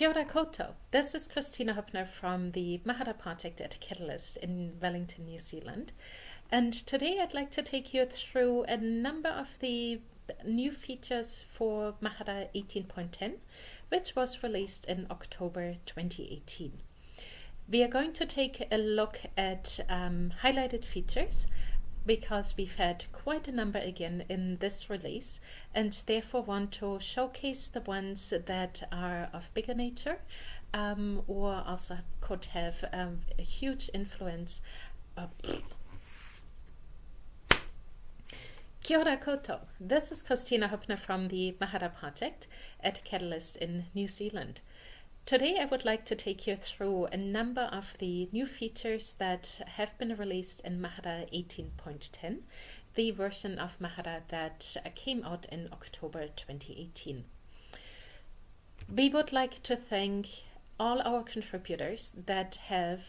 Kia ora koutou. This is Kristina Hoeppner from the Mahara project at Catalyst in Wellington, New Zealand. And today I'd like to take you through a number of the new features for Mahara 18.10, which was released in October 2018. We are going to take a look at um, highlighted features because we've had quite a number again in this release and therefore want to showcase the ones that are of bigger nature um, or also could have um, a huge influence. Uh, Kia ora koutou. This is Kristina Hoeppner from the Mahara Project at Catalyst in New Zealand. Today I would like to take you through a number of the new features that have been released in Mahara 18.10, the version of Mahara that came out in October 2018. We would like to thank all our contributors that have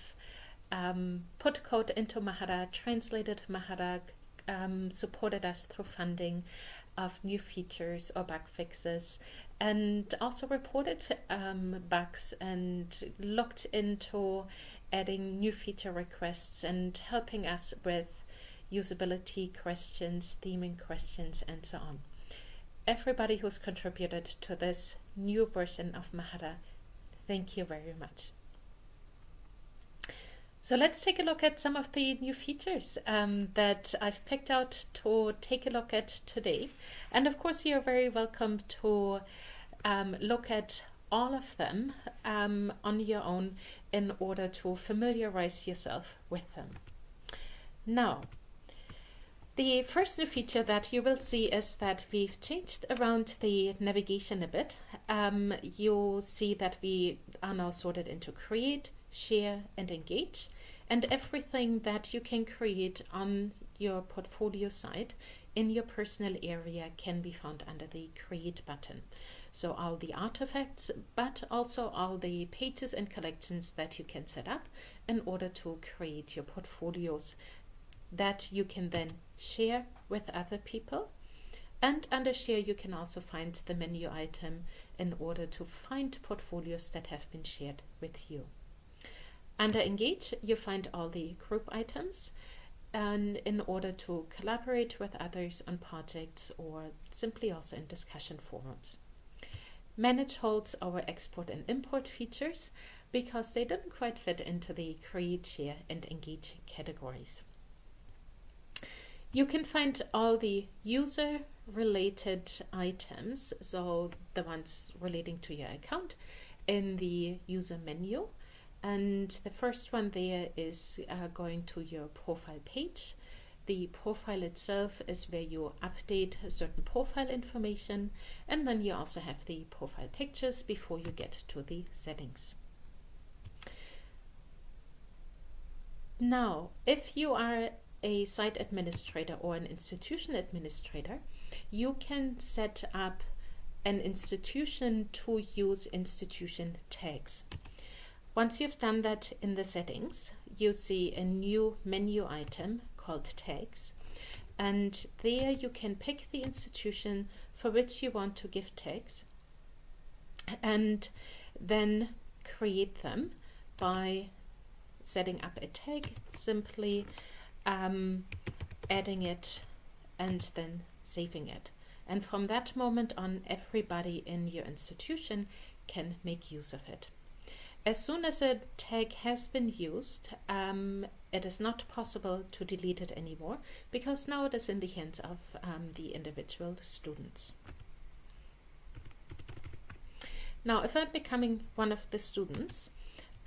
um, put code into Mahara, translated Mahara, um, supported us through funding of new features or bug fixes, and also reported um, bugs and looked into adding new feature requests and helping us with usability questions, theming questions, and so on. Everybody who's contributed to this new version of Mahara, thank you very much. So let's take a look at some of the new features um, that I've picked out to take a look at today. And of course, you're very welcome to um, look at all of them um, on your own in order to familiarize yourself with them. Now, the first new feature that you will see is that we've changed around the navigation a bit. Um, you'll see that we are now sorted into create, share and engage and everything that you can create on your portfolio site in your personal area can be found under the create button. So all the artifacts, but also all the pages and collections that you can set up in order to create your portfolios that you can then share with other people. And under share, you can also find the menu item in order to find portfolios that have been shared with you. Under engage, you find all the group items and in order to collaborate with others on projects or simply also in discussion forums. Manage holds our export and import features because they didn't quite fit into the create, share and engage categories. You can find all the user related items, so the ones relating to your account, in the user menu. And the first one there is uh, going to your profile page. The profile itself is where you update certain profile information and then you also have the profile pictures before you get to the settings. Now, if you are a site administrator or an institution administrator, you can set up an institution to use institution tags. Once you've done that in the settings, you see a new menu item called tags. And there you can pick the institution for which you want to give tags and then create them by setting up a tag, simply um, adding it and then saving it. And from that moment on, everybody in your institution can make use of it. As soon as a tag has been used, um, it is not possible to delete it anymore because now it is in the hands of um, the individual students. Now, if I'm becoming one of the students,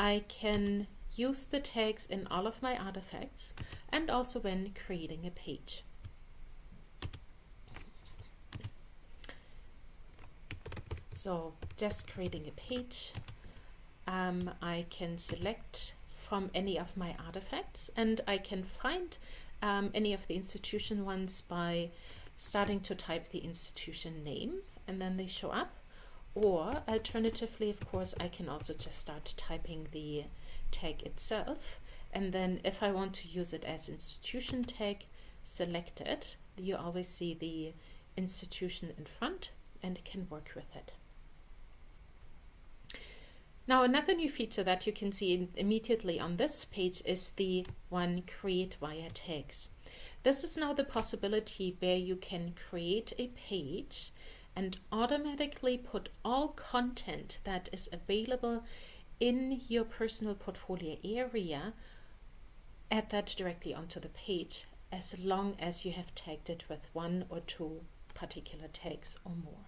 I can use the tags in all of my artifacts and also when creating a page. So just creating a page um, I can select from any of my artifacts and I can find um, any of the institution ones by starting to type the institution name and then they show up. Or alternatively of course I can also just start typing the tag itself and then if I want to use it as institution tag select it you always see the institution in front and can work with it Now another new feature that you can see immediately on this page is the one create via tags. This is now the possibility where you can create a page and automatically put all content that is available in your personal portfolio area, add that directly onto the page as long as you have tagged it with one or two particular tags or more.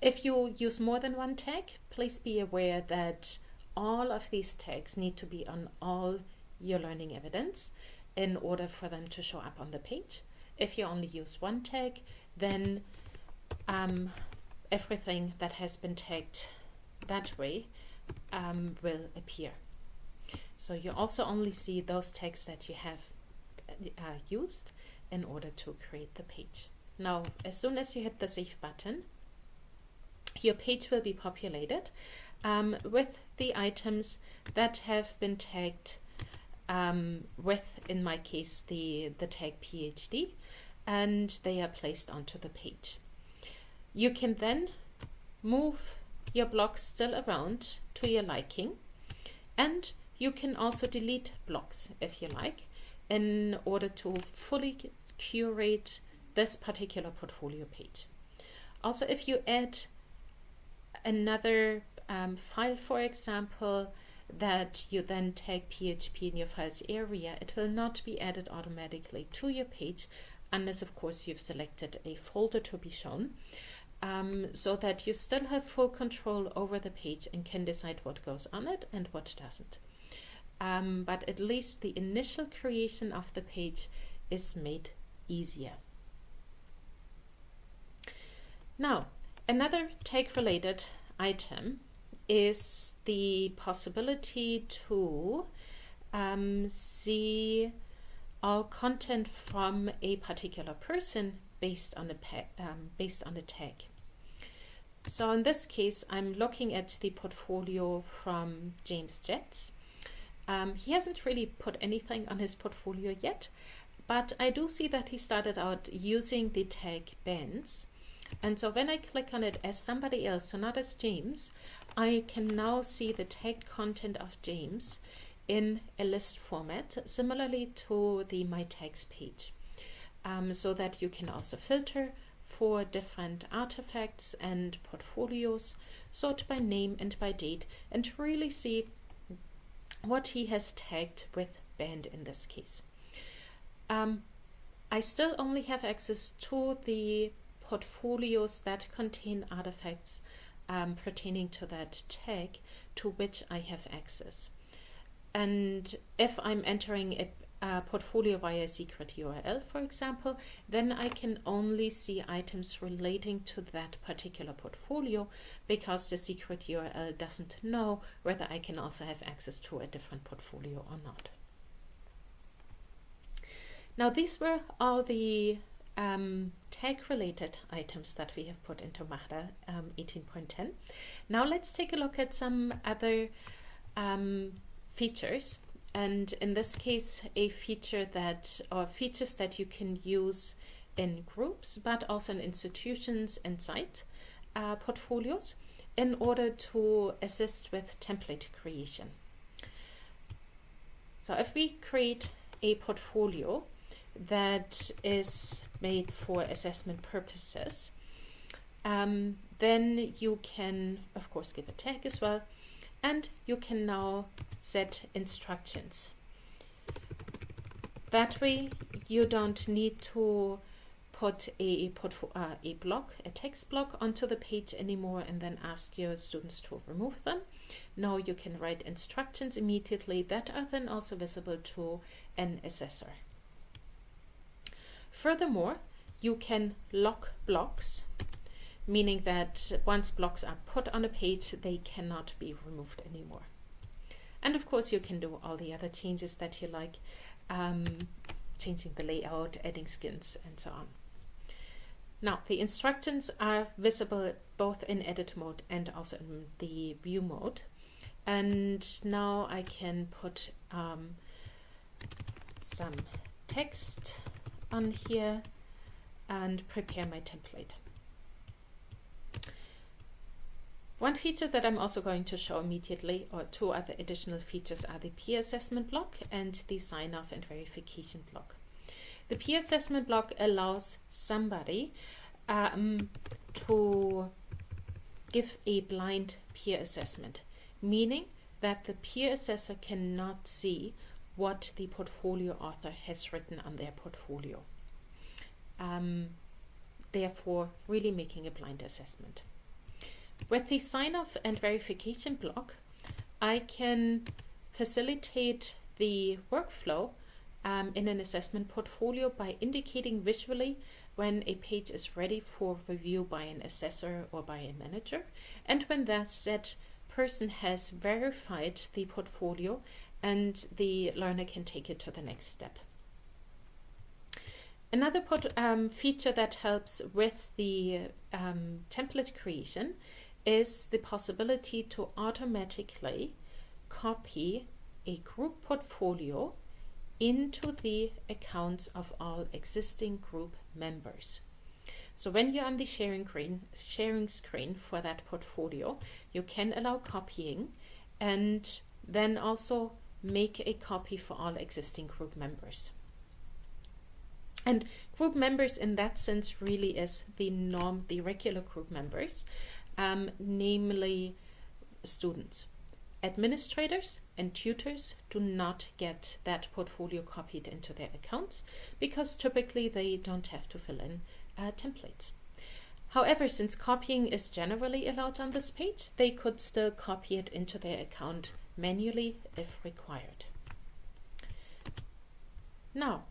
If you use more than one tag, please be aware that all of these tags need to be on all your learning evidence in order for them to show up on the page. If you only use one tag, then um, everything that has been tagged that way um, will appear. So you also only see those tags that you have uh, used in order to create the page. Now, as soon as you hit the save button, your page will be populated um, with the items that have been tagged um, with, in my case, the, the tag PhD, and they are placed onto the page. You can then move your blocks still around to your liking, and you can also delete blocks if you like in order to fully curate this particular portfolio page. Also, if you add another um, file, for example, that you then tag PHP in your files area, it will not be added automatically to your page unless, of course, you've selected a folder to be shown. Um, so that you still have full control over the page and can decide what goes on it and what doesn't. Um, but at least the initial creation of the page is made easier. Now, another tag related item is the possibility to um, see all content from a particular person based on a um, based on a tag. So in this case, I'm looking at the portfolio from James Jets. Um, he hasn't really put anything on his portfolio yet, but I do see that he started out using the tag bands. And so when I click on it as somebody else, so not as James, I can now see the tagged content of James in a list format, similarly to the My Tags page, um, so that you can also filter for different artifacts and portfolios, sort by name and by date, and really see what he has tagged with band in this case. Um, I still only have access to the portfolios that contain artifacts um, pertaining to that tag to which I have access. And if I'm entering a, a portfolio via a secret URL, for example, then I can only see items relating to that particular portfolio because the secret URL doesn't know whether I can also have access to a different portfolio or not. Now these were all the um, tag related items that we have put into Mahara um, 18.10. Now let's take a look at some other um, features and in this case a feature that or features that you can use in groups but also in institutions and site uh, portfolios in order to assist with template creation. So if we create a portfolio that is made for assessment purposes, um, then you can of course give a tag as well and you can now set instructions. That way you don't need to put a, uh, a block, a text block onto the page anymore and then ask your students to remove them. Now you can write instructions immediately that are then also visible to an assessor. Furthermore, you can lock blocks meaning that once blocks are put on a page, they cannot be removed anymore. And of course, you can do all the other changes that you like, um, changing the layout, adding skins, and so on. Now, the instructions are visible both in edit mode and also in the view mode. And now I can put um, some text on here and prepare my template. One feature that I'm also going to show immediately, or two other additional features, are the peer assessment block and the sign off and verification block. The peer assessment block allows somebody um, to give a blind peer assessment, meaning that the peer assessor cannot see what the portfolio author has written on their portfolio. Um, therefore, really making a blind assessment. With the sign off and verification block, I can facilitate the workflow um, in an assessment portfolio by indicating visually when a page is ready for review by an assessor or by a manager, and when that said person has verified the portfolio and the learner can take it to the next step. Another um, feature that helps with the um, template creation is the possibility to automatically copy a group portfolio into the accounts of all existing group members. So when you're on the sharing screen, sharing screen for that portfolio, you can allow copying and then also make a copy for all existing group members. And group members in that sense really is the norm, the regular group members, um, namely students. Administrators and tutors do not get that portfolio copied into their accounts because typically they don't have to fill in uh, templates. However, since copying is generally allowed on this page, they could still copy it into their account manually if required. Now,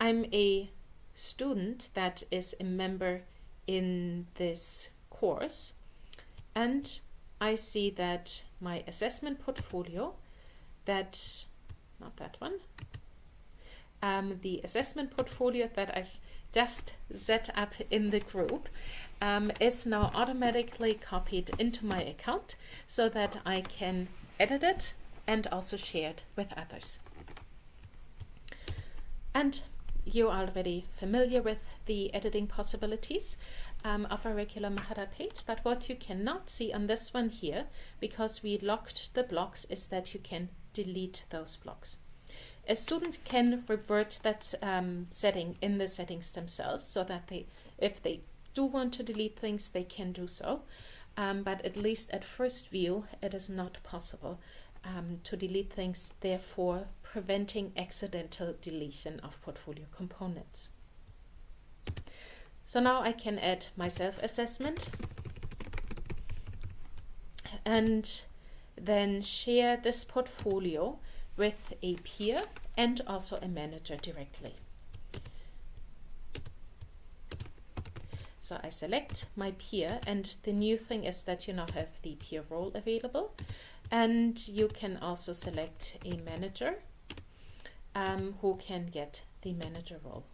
I'm a student that is a member in this course and I see that my assessment portfolio that not that one um, the assessment portfolio that I've just set up in the group um, is now automatically copied into my account so that I can edit it and also shared with others. And you're already familiar with the editing possibilities um, of a regular Mahara page, but what you cannot see on this one here, because we locked the blocks, is that you can delete those blocks. A student can revert that um, setting in the settings themselves so that they, if they do want to delete things, they can do so. Um, but at least at first view, it is not possible um, to delete things, therefore preventing accidental deletion of portfolio components. So now I can add my self-assessment and then share this portfolio with a peer and also a manager directly. So I select my peer and the new thing is that you now have the peer role available and you can also select a manager um, who can get the manager role.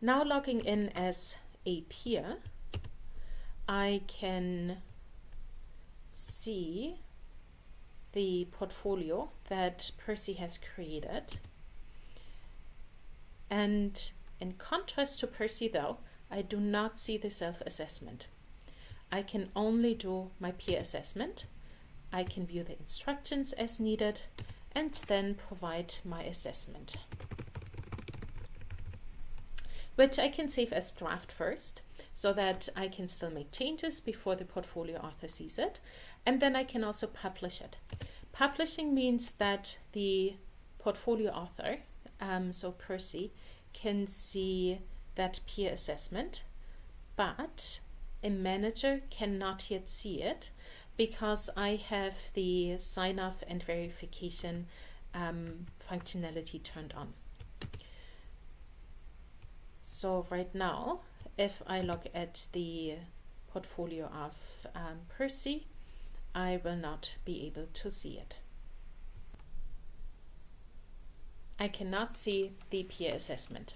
Now logging in as a peer, I can see the portfolio that Percy has created. And in contrast to Percy though, I do not see the self-assessment. I can only do my peer assessment. I can view the instructions as needed and then provide my assessment which I can save as draft first so that I can still make changes before the portfolio author sees it. And then I can also publish it. Publishing means that the portfolio author, um, so Percy, can see that peer assessment, but a manager cannot yet see it because I have the sign off and verification um, functionality turned on. So right now, if I look at the portfolio of um, Percy, I will not be able to see it. I cannot see the peer assessment.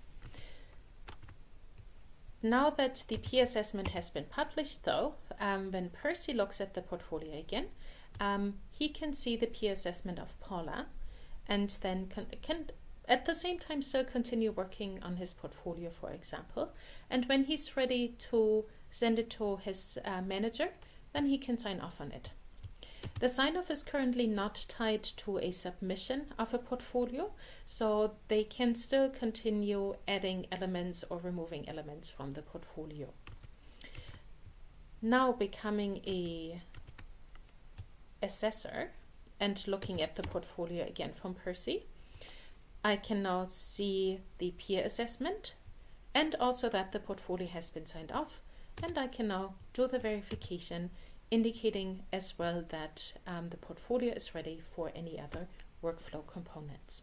Now that the peer assessment has been published though, um, when Percy looks at the portfolio again, um, he can see the peer assessment of Paula and then can, can at the same time still continue working on his portfolio, for example. And when he's ready to send it to his uh, manager, then he can sign off on it. The sign off is currently not tied to a submission of a portfolio, so they can still continue adding elements or removing elements from the portfolio. Now becoming a assessor and looking at the portfolio again from Percy, I can now see the peer assessment and also that the portfolio has been signed off and I can now do the verification indicating as well that um, the portfolio is ready for any other workflow components.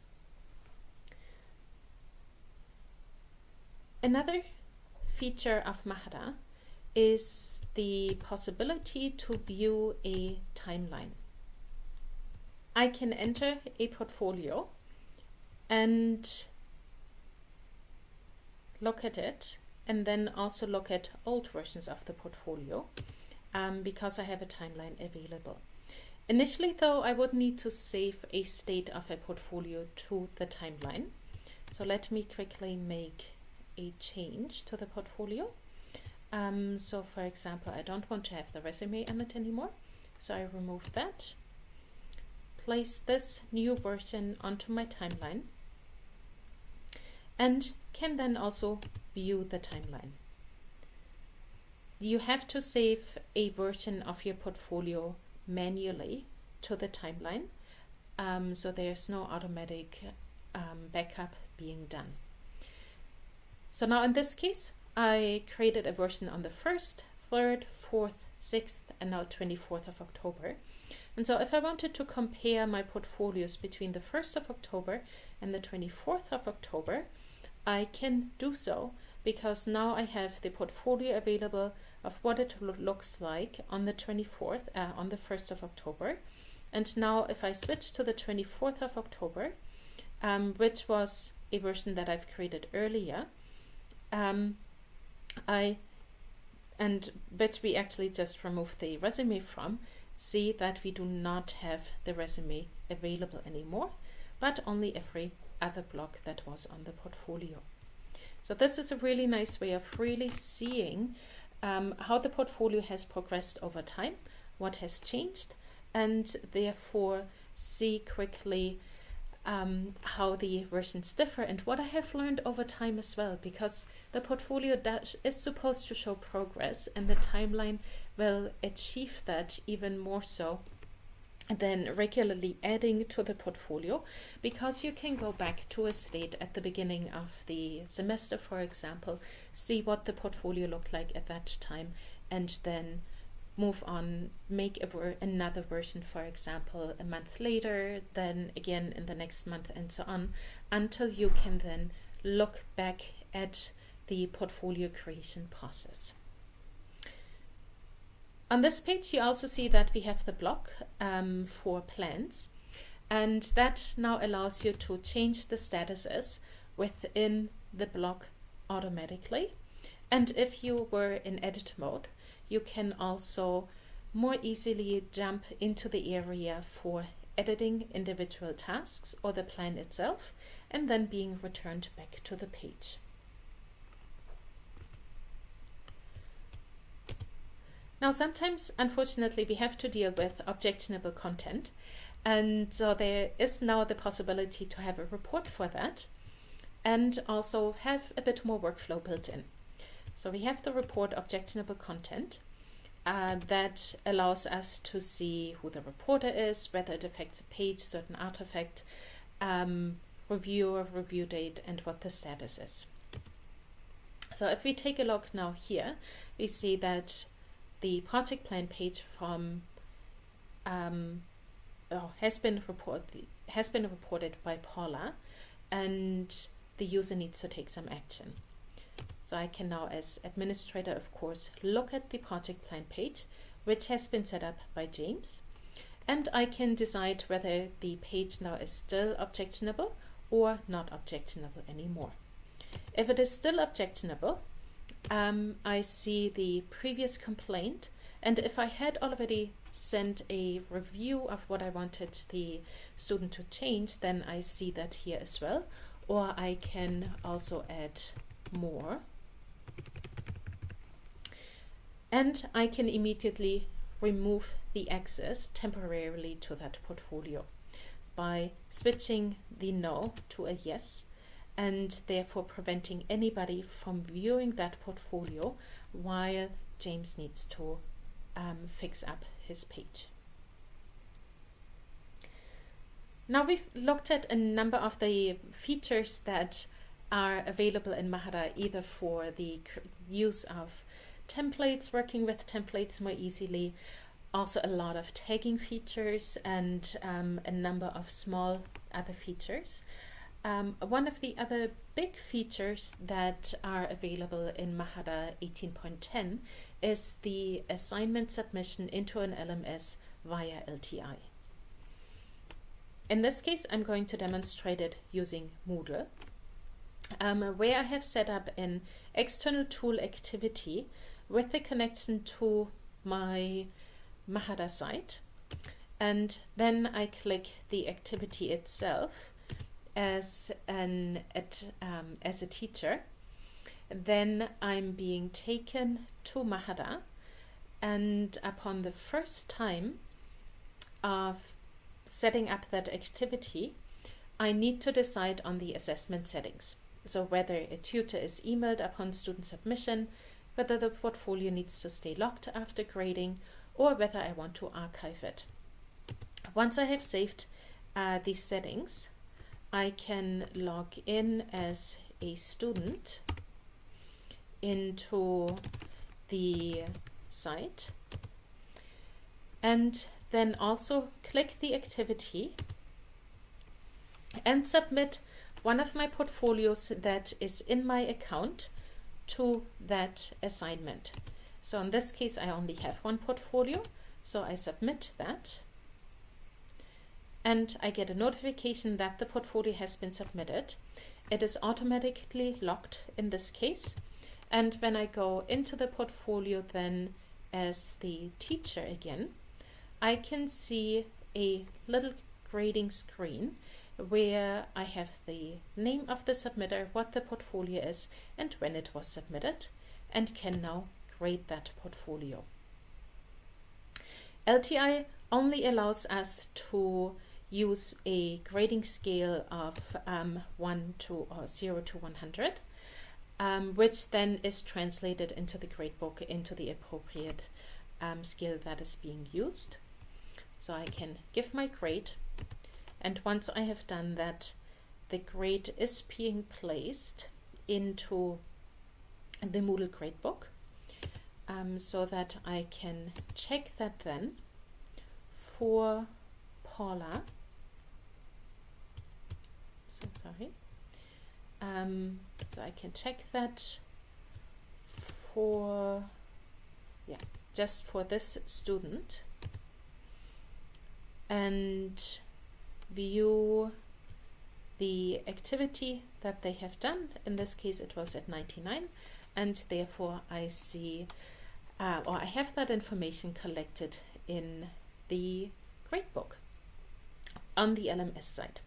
Another feature of Mahara is the possibility to view a timeline. I can enter a portfolio and look at it and then also look at old versions of the portfolio um, because I have a timeline available. Initially though, I would need to save a state of a portfolio to the timeline. So let me quickly make a change to the portfolio. Um, so for example, I don't want to have the resume on it anymore. So I remove that, place this new version onto my timeline, and can then also view the timeline. You have to save a version of your portfolio manually to the timeline, um, so there's no automatic um, backup being done. So now in this case, I created a version on the 1st, 3rd, 4th, 6th, and now 24th of October. And so if I wanted to compare my portfolios between the 1st of October and the 24th of October, I can do so because now I have the portfolio available of what it lo looks like on the 24th, uh, on the 1st of October. And now if I switch to the 24th of October, um, which was a version that I've created earlier, um, I and but we actually just remove the resume from see that we do not have the resume available anymore but only every other block that was on the portfolio. So this is a really nice way of really seeing um, how the portfolio has progressed over time, what has changed, and therefore see quickly um, how the versions differ and what I have learned over time as well, because the portfolio dash is supposed to show progress and the timeline will achieve that even more so than regularly adding to the portfolio because you can go back to a state at the beginning of the semester, for example, see what the portfolio looked like at that time and then move on, make ver another version, for example, a month later, then again in the next month and so on, until you can then look back at the portfolio creation process. On this page, you also see that we have the block um, for plans, and that now allows you to change the statuses within the block automatically. And if you were in edit mode, you can also more easily jump into the area for editing individual tasks or the plan itself and then being returned back to the page. Now sometimes, unfortunately, we have to deal with objectionable content and so there is now the possibility to have a report for that and also have a bit more workflow built in. So we have the report objectionable content uh, that allows us to see who the reporter is, whether it affects a page, certain artifact, um, reviewer, review date, and what the status is. So if we take a look now here, we see that the project plan page from um, oh, has been reported has been reported by Paula, and the user needs to take some action. So I can now, as administrator, of course, look at the project plan page, which has been set up by James, and I can decide whether the page now is still objectionable or not objectionable anymore. If it is still objectionable, um, I see the previous complaint, and if I had already sent a review of what I wanted the student to change, then I see that here as well, or I can also add more. And I can immediately remove the access temporarily to that portfolio by switching the no to a yes and therefore preventing anybody from viewing that portfolio while James needs to um, fix up his page. Now we've looked at a number of the features that are available in Mahara either for the use of templates, working with templates more easily, also a lot of tagging features and um, a number of small other features. Um, one of the other big features that are available in Mahara 18.10 is the assignment submission into an LMS via LTI. In this case, I'm going to demonstrate it using Moodle, um, where I have set up an external tool activity with a connection to my Mahara site. And then I click the activity itself as an at, um, as a teacher. Then I'm being taken to Mahara and upon the first time of setting up that activity, I need to decide on the assessment settings. So whether a tutor is emailed upon student submission, whether the portfolio needs to stay locked after grading, or whether I want to archive it. Once I have saved uh, these settings, I can log in as a student into the site and then also click the activity and submit one of my portfolios that is in my account to that assignment. So in this case, I only have one portfolio, so I submit that. And I get a notification that the portfolio has been submitted. It is automatically locked in this case. And when I go into the portfolio then as the teacher again, I can see a little grading screen where I have the name of the submitter, what the portfolio is, and when it was submitted, and can now grade that portfolio. LTI only allows us to use a grading scale of um, 1 to or 0 to 100, um, which then is translated into the gradebook into the appropriate um, scale that is being used. So I can give my grade and once I have done that the grade is being placed into the Moodle gradebook um, so that I can check that then for Paula so sorry um, so I can check that for yeah just for this student and view the activity that they have done. In this case, it was at 99, and therefore I see, uh, or I have that information collected in the gradebook on the LMS side.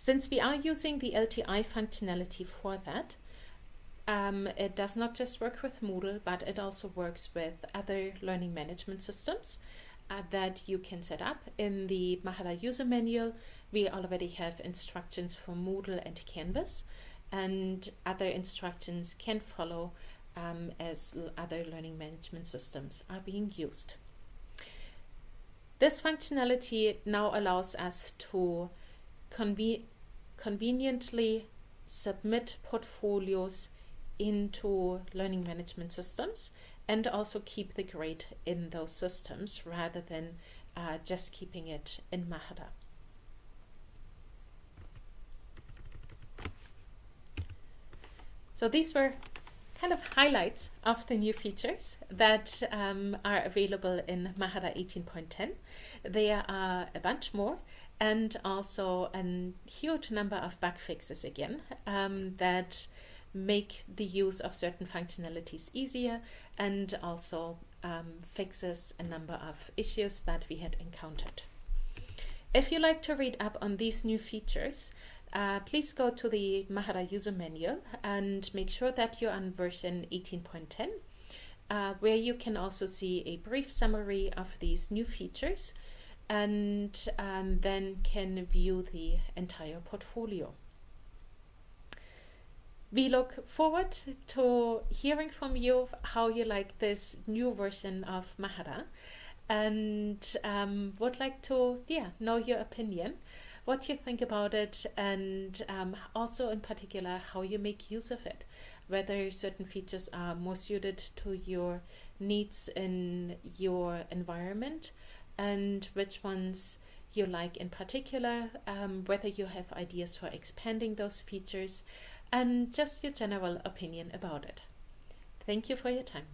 Since we are using the LTI functionality for that, um, it does not just work with Moodle, but it also works with other learning management systems uh, that you can set up. In the Mahara user manual, we already have instructions for Moodle and Canvas, and other instructions can follow um, as other learning management systems are being used. This functionality now allows us to conve conveniently submit portfolios into learning management systems and also keep the grade in those systems rather than uh, just keeping it in Mahara. So these were kind of highlights of the new features that um, are available in Mahara 18.10. There are a bunch more and also a huge number of bug fixes again um, that make the use of certain functionalities easier and also um, fixes a number of issues that we had encountered. If you like to read up on these new features, uh, please go to the Mahara user manual and make sure that you're on version 18.10 uh, where you can also see a brief summary of these new features and um, then can view the entire portfolio. We look forward to hearing from you how you like this new version of Mahara and um, would like to yeah know your opinion what you think about it and um, also in particular how you make use of it whether certain features are more suited to your needs in your environment and which ones you like in particular, um, whether you have ideas for expanding those features, and just your general opinion about it. Thank you for your time.